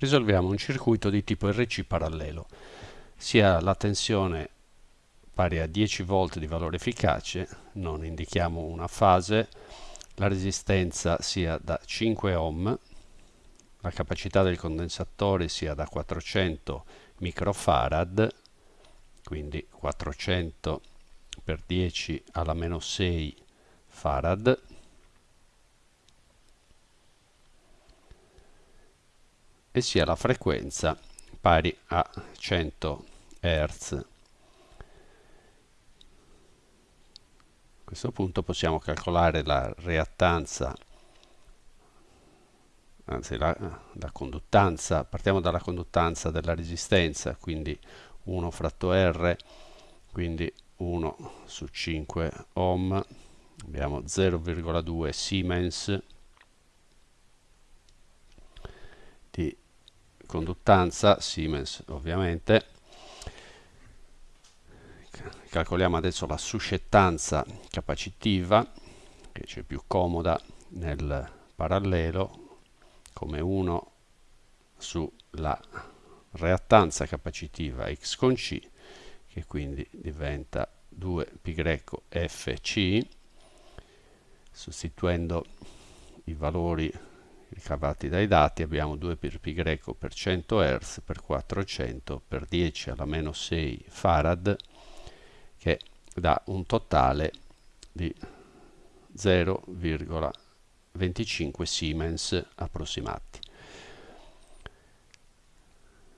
risolviamo un circuito di tipo RC parallelo. Sia la tensione pari a 10 volt di valore efficace, non indichiamo una fase, la resistenza sia da 5 ohm, la capacità del condensatore sia da 400 microfarad, quindi 400 per 10 alla meno 6 farad, e sia la frequenza pari a 100 Hz. A questo punto possiamo calcolare la reattanza, anzi la, la conduttanza, partiamo dalla conduttanza della resistenza, quindi 1 fratto R, quindi 1 su 5 ohm, abbiamo 0,2 Siemens di conduttanza, Siemens ovviamente. Calcoliamo adesso la suscettanza capacitiva, che c'è più comoda nel parallelo, come 1 sulla reattanza capacitiva x con c, che quindi diventa 2πfc, sostituendo i valori ricavati dai dati abbiamo 2 per π greco per 100 Hz per 400 per 10 alla meno 6 farad che dà un totale di 0,25 Siemens approssimati.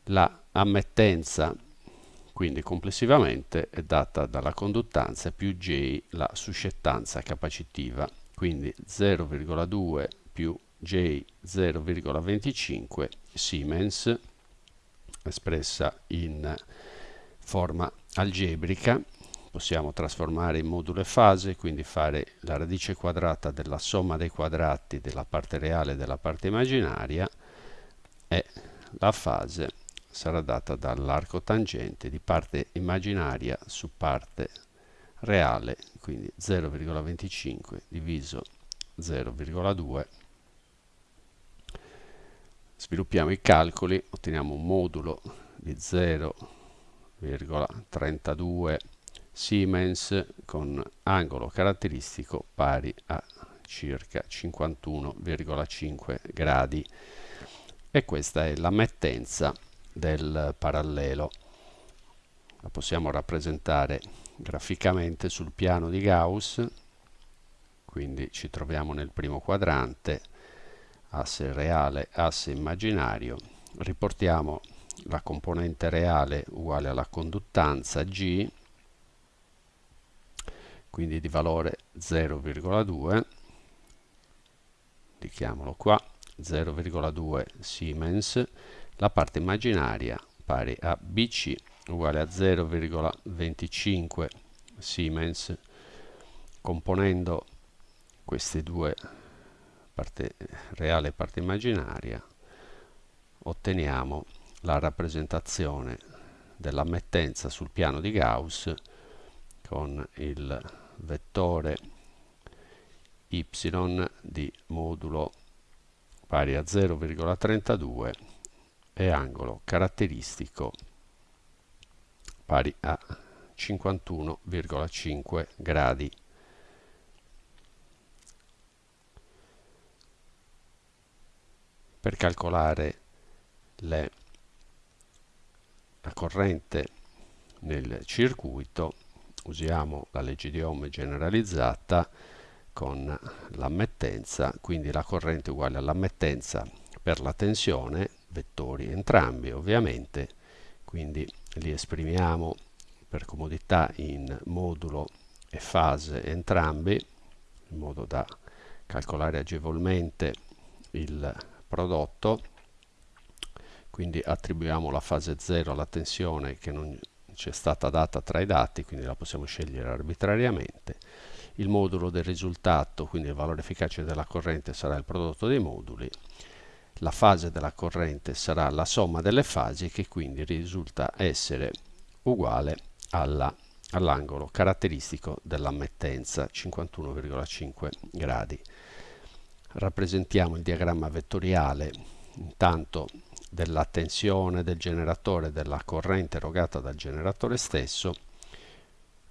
La ammettenza quindi complessivamente è data dalla conduttanza più J la suscettanza capacitiva, quindi 0,2 più J0,25 Siemens espressa in forma algebrica. Possiamo trasformare in modulo e fase quindi fare la radice quadrata della somma dei quadrati della parte reale e della parte immaginaria e la fase sarà data dall'arco tangente di parte immaginaria su parte reale quindi 0,25 diviso 0,2 Sviluppiamo i calcoli, otteniamo un modulo di 0,32 Siemens con angolo caratteristico pari a circa 51,5 gradi e questa è l'ammettenza del parallelo. La possiamo rappresentare graficamente sul piano di Gauss, quindi ci troviamo nel primo quadrante asse reale, asse immaginario, riportiamo la componente reale uguale alla conduttanza G, quindi di valore 0,2, indichiamolo qua, 0,2 Siemens, la parte immaginaria pari a BC uguale a 0,25 Siemens, componendo queste due parte reale e parte immaginaria, otteniamo la rappresentazione dell'ammettenza sul piano di Gauss con il vettore y di modulo pari a 0,32 e angolo caratteristico pari a 51,5 gradi. Per calcolare le, la corrente nel circuito usiamo la legge di Ohm generalizzata con l'ammettenza, quindi la corrente uguale all'ammettenza per la tensione, vettori entrambi ovviamente, quindi li esprimiamo per comodità in modulo e fase entrambi, in modo da calcolare agevolmente il prodotto quindi attribuiamo la fase 0 alla tensione che non c'è stata data tra i dati quindi la possiamo scegliere arbitrariamente. Il modulo del risultato quindi il valore efficace della corrente sarà il prodotto dei moduli. La fase della corrente sarà la somma delle fasi che quindi risulta essere uguale all'angolo all caratteristico dell'ammettenza 51,5 gradi rappresentiamo il diagramma vettoriale intanto della tensione del generatore della corrente erogata dal generatore stesso.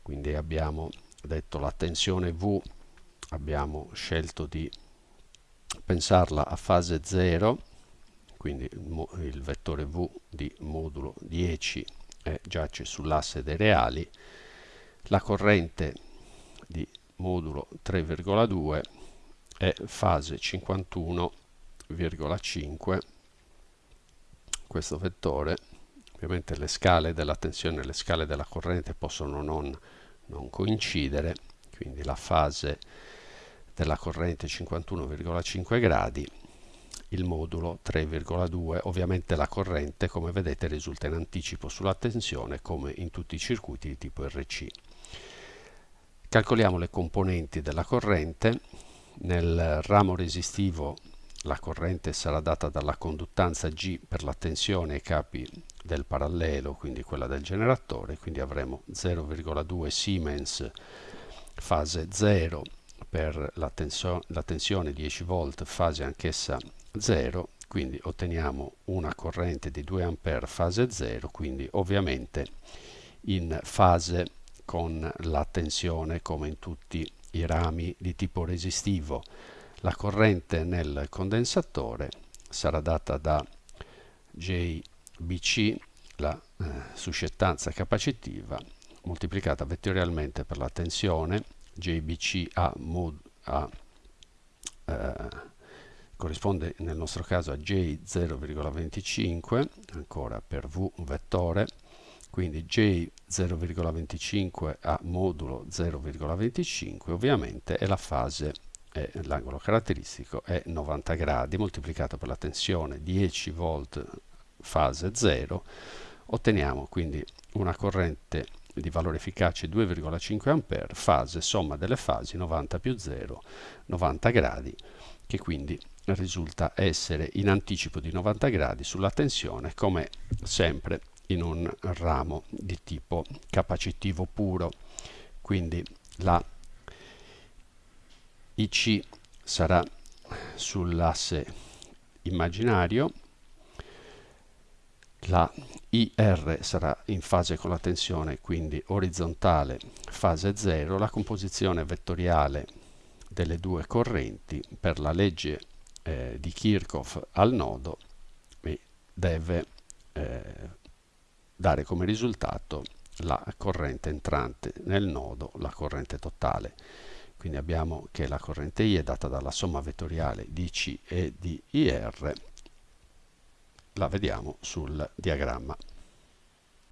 Quindi abbiamo detto la tensione V abbiamo scelto di pensarla a fase 0 quindi il, vettore V di modulo 10 eh, giace sull'asse dei reali la corrente di modulo 3,2 è fase 51,5 questo vettore ovviamente le scale della tensione e le scale della corrente possono non, non coincidere quindi la fase della corrente 51,5 gradi il modulo 3,2 ovviamente la corrente come vedete risulta in anticipo sulla tensione come in tutti i circuiti di tipo RC calcoliamo le componenti della corrente nel ramo resistivo la corrente sarà data dalla conduttanza G per la tensione ai capi del parallelo, quindi quella del generatore, quindi avremo 0,2 Siemens fase 0 per la, tensio la tensione 10 volt fase anch'essa 0, quindi otteniamo una corrente di 2 A fase 0, quindi ovviamente in fase con la tensione come in tutti i rami di tipo resistivo. La corrente nel condensatore sarà data da JBC, la eh, suscettanza capacitiva, moltiplicata vettorialmente per la tensione, JBC a, mod, a eh, corrisponde nel nostro caso a J 0,25, ancora per V un vettore, quindi J 0,25 a modulo 0,25 ovviamente è la fase l'angolo caratteristico è 90 gradi moltiplicato per la tensione 10 volt fase 0 otteniamo quindi una corrente di valore efficace 2,5 A fase somma delle fasi 90 più 0 90 gradi che quindi risulta essere in anticipo di 90 gradi sulla tensione come sempre in un ramo di tipo capacitivo puro. Quindi la IC sarà sull'asse immaginario, la IR sarà in fase con la tensione, quindi orizzontale, fase 0, la composizione vettoriale delle due correnti per la legge eh, di Kirchhoff al nodo deve eh, dare come risultato la corrente entrante nel nodo, la corrente totale. Quindi abbiamo che la corrente I è data dalla somma vettoriale di C e di IR, la vediamo sul diagramma.